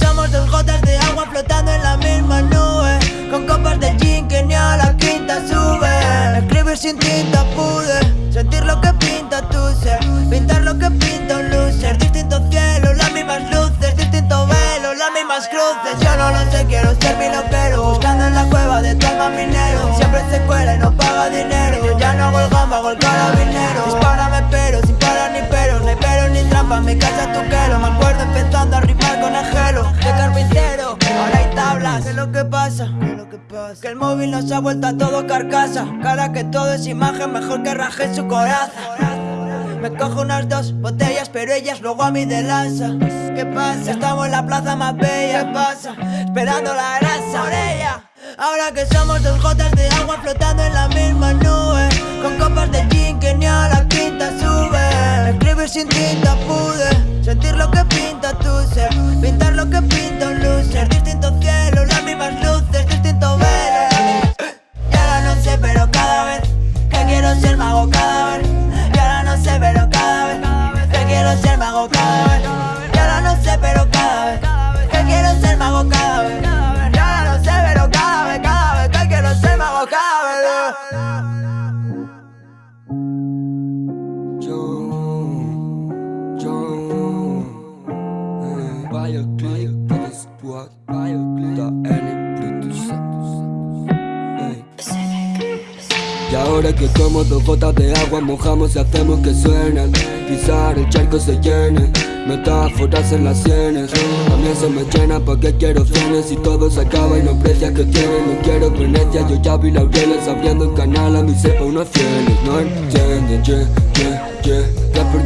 somos dos gotas de agua flotando en la misma nube. Con copas de gin que ni a la quinta sube. Escribir sin tinta pude. Sentir lo que pinta tu ser. Pintar lo que pinta un loser Distintos cielos, las mismas luces. Distintos velos, las mismas cruces. Yo no lo sé, quiero ser mi loquero. Buscando en la cueva de tu alma minero. Siempre se cuela y no paga dinero. Yo ya no hago el gamba, hago el carabinero. Dispárame pero, sin parar ni pero. No hay ni trampa, mi casa tu quelo Me acuerdo empezando a rimar Que el móvil nos ha vuelto a todo carcasa. Cara que todo es imagen, mejor que raje su coraza. Me cojo unas dos botellas, pero ellas luego a mí de lanza. ¿Qué pasa? Estamos en la plaza más bella. ¿Qué pasa? Esperando la grasa. Por Ahora que somos dos gotas de agua flotando en la misma nube. Con copas de gin que ni a la quinta sube. Escribir sin tinta pude. Sentir lo que pinta tu ser Y ahora que como dos gotas de agua mojamos y hacemos que suenen. Pisar el charco se llene, metáforas en las sienes. También se me llena porque quiero cienes y todo se acaba y no precias que tienen No quiero Venecia, yo ya vi laureles abriendo el canal a mi cepa unos fieles No entienden, yeah, yeah, yeah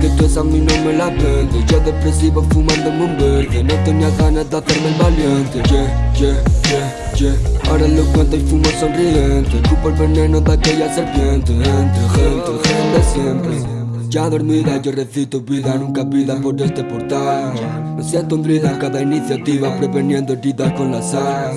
Porque tú esa a mí no me la vendes Yo depresivo fumándome un verde. No tenía ganas de hacerme el valiente. Yeah, yeah, yeah, yeah. Ahora lo cuento y fumo sonriente. Cupo el veneno de aquella serpiente. Entre gente, gente siempre. Ya dormida yo recito vida, nunca vida por este portal. Me siento un druida en cada iniciativa Preveniendo heridas con la sal.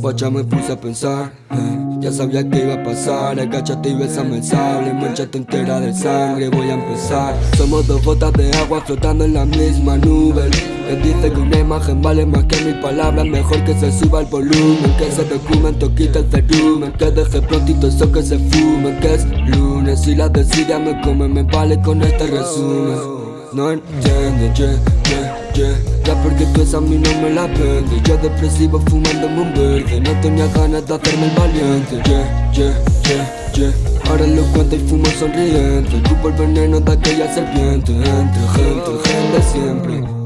Guacha me puse a pensar eh, Ya sabía que iba a pasar Agáchate y besame el sable Manchate entera de sangre, voy a empezar. Somos dos gotas de agua flotando en la misma nube. Él dice que una imagen vale más que mil palabras Mejor que se suba el volumen Que ese documento quita el cerumen Que deje prontito eso que se fume Que es lunes y la desidia me come Me vale con este resumen No entiendo, yeah, yeah, yeah. Ya porque tú esa a mí no me la vendes Yo depresivo fumándome un verde. No tenía ganas de hacerme el valiente. Yeah, yeah, yeah, yeah. Ahora lo cuento y fumo sonriente. Cupo el veneno de aquella serpiente. Entre gente, gente siempre